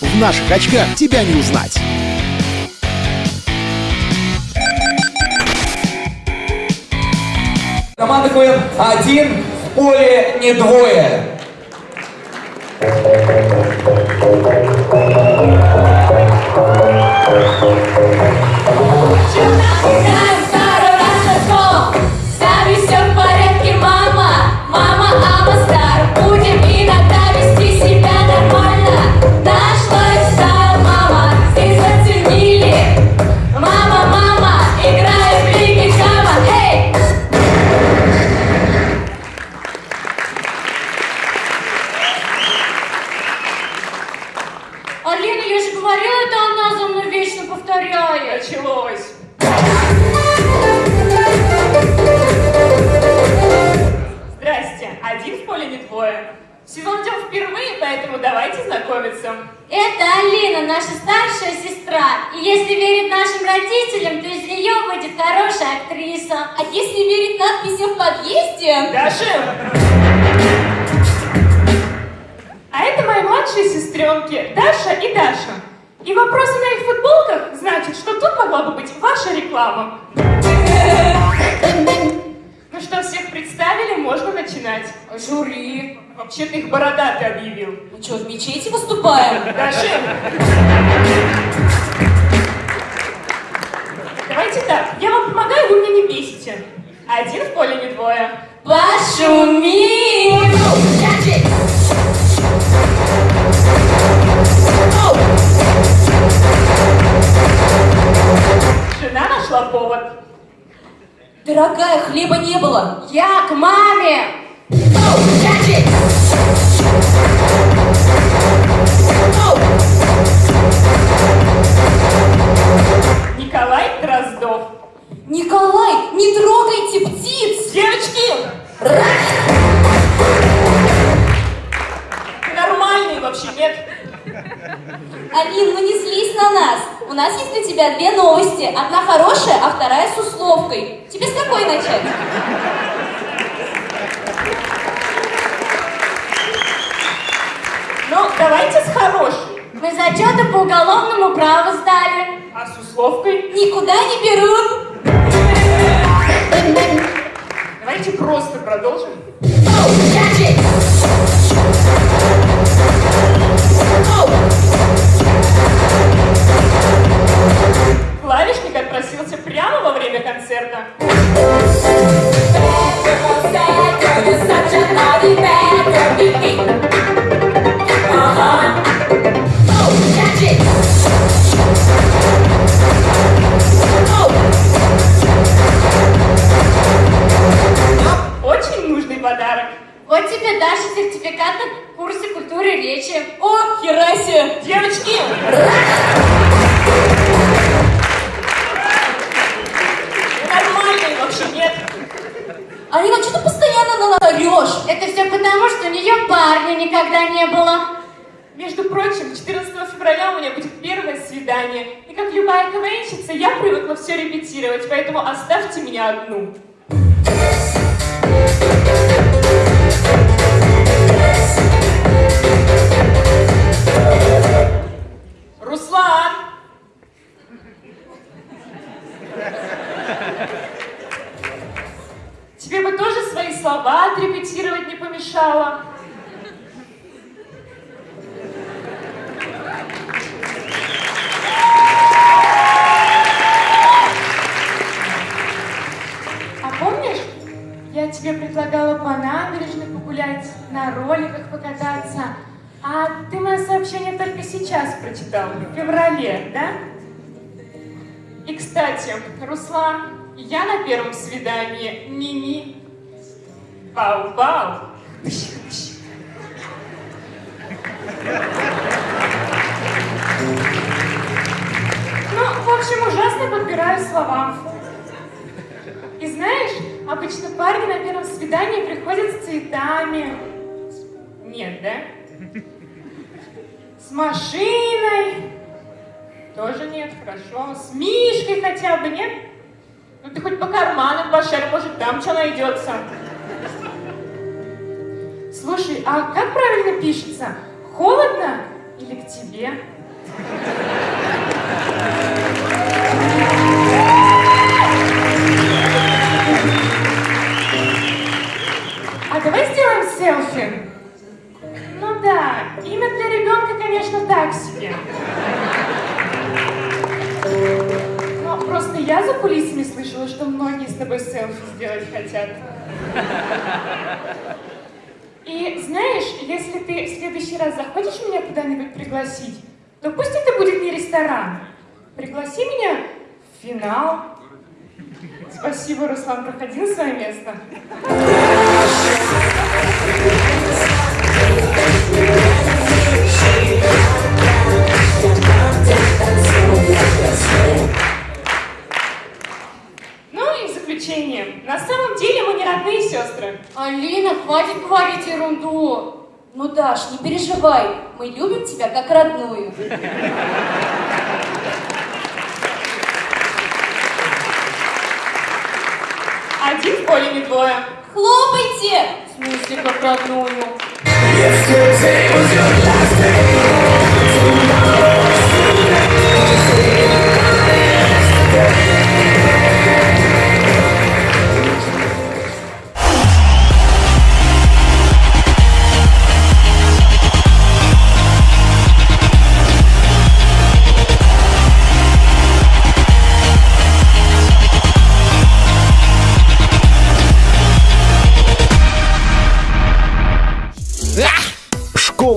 В наших очках тебя не узнать. Команда КВН один, в поле не двое. Знаем я же говорила, это она за мной вечно повторяет. Началось. Здрасте. Один в поле не двое. Сезон идем впервые, поэтому давайте знакомиться. Это Алина, наша старшая сестра. И если верить нашим родителям, то из нее будет хорошая актриса. А если верить надписям в подъезде... Даша! А это мои младшие сестренки, Даша и Даша. И вопросы на их футболках значит, что тут могла бы быть ваша реклама. Ну что, всех представили, можно начинать. Жюри. Вообще-то их бородатый объявил. Мы что, в мечети выступаем? Даша! Давайте так, я вам помогаю, вы меня не бесите. Один в поле не двое. Пошумим! Жена нашла повод. Дорогая, хлеба не было. Я к маме. Николай Дроздов. Николай, не трогайте птиц! Девочки! Нас. У нас есть для тебя две новости. Одна хорошая, а вторая с условкой. Тебе с какой начать? Ну, давайте с хорошей. Мы зачеты по уголовному праву сдали. А с условкой? Никуда не берут. Давайте просто продолжим. Девочки! Нормальные вообще нет. Алина, что ты постоянно на нас орешь? Это все потому, что у нее парня никогда не было. Между прочим, 14 февраля у меня будет первое свидание. И как любая КВНщица, я привыкла все репетировать, поэтому оставьте меня одну. Руслан! Слова отрепетировать не помешало. А помнишь, я тебе предлагала по набережной погулять, на роликах покататься, а ты мое сообщение только сейчас прочитал, в феврале, да? И, кстати, Руслан, я на первом свидании Мими. Бау-бау. Ну, в общем, ужасно подбираю слова. И знаешь, обычно парни на первом свидании приходят с цветами. Нет, да? С машиной. Тоже нет, хорошо. С Мишкой хотя бы, нет? Ну ты хоть по карманам пошарь, может там что найдется. Слушай, а как правильно пишется? Холодно Или к тебе? А давай сделаем селфи? Ну да, имя для ребенка, конечно, так себе. Но просто я за кулисами слышала, что многие с тобой селфи сделать хотят. И знаешь, если ты в следующий раз захочешь меня куда-нибудь пригласить, то пусть это будет не ресторан. Пригласи меня в финал. Спасибо, Руслан, проходи на свое место. Даш, не переживай, мы любим тебя как родную. Один в поле, не двое. Хлопайте! В смысле, как родную?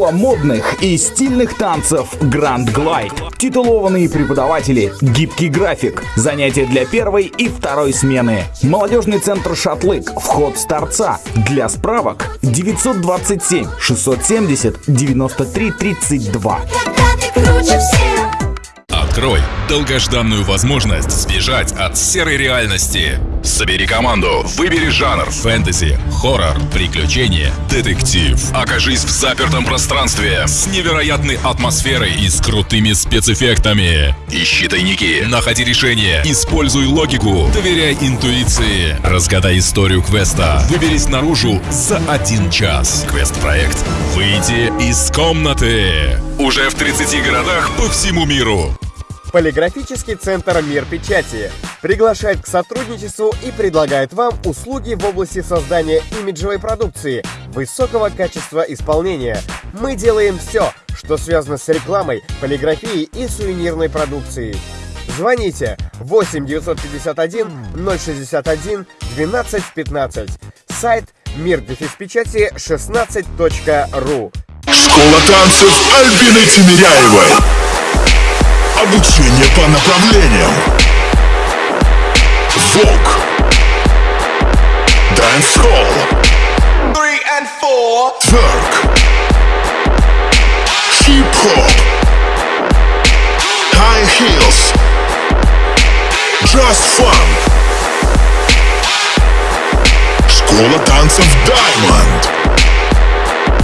Школа модных и стильных танцев Grand Glide. Титулованные преподаватели, гибкий график, занятия для первой и второй смены. Молодежный центр «Шатлык», вход с торца. Для справок 927 670 93 32. Открой долгожданную возможность сбежать от серой реальности. Собери команду, выбери жанр фэнтези, хоррор, приключения, детектив. Окажись в запертом пространстве с невероятной атмосферой и с крутыми спецэффектами. Ищи тайники, находи решения, используй логику, доверяй интуиции. Разгадай историю квеста. Выберись наружу за один час. Квест-проект «Выйти из комнаты». Уже в 30 городах по всему миру. Полиграфический центр «Мир печати» приглашает к сотрудничеству и предлагает вам услуги в области создания имиджевой продукции высокого качества исполнения. Мы делаем все, что связано с рекламой, полиграфией и сувенирной продукцией. Звоните 8 951 061 12 15. Сайт мирпечати16.ру. Школа танцев Альбины Тимиряевой. Обучение по направлениям. Vogue. Dancehall. Тверк. Хип-хоп. High heels. Just fun. Школа танцев Diamond.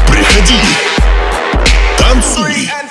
Приходи. Танцуй.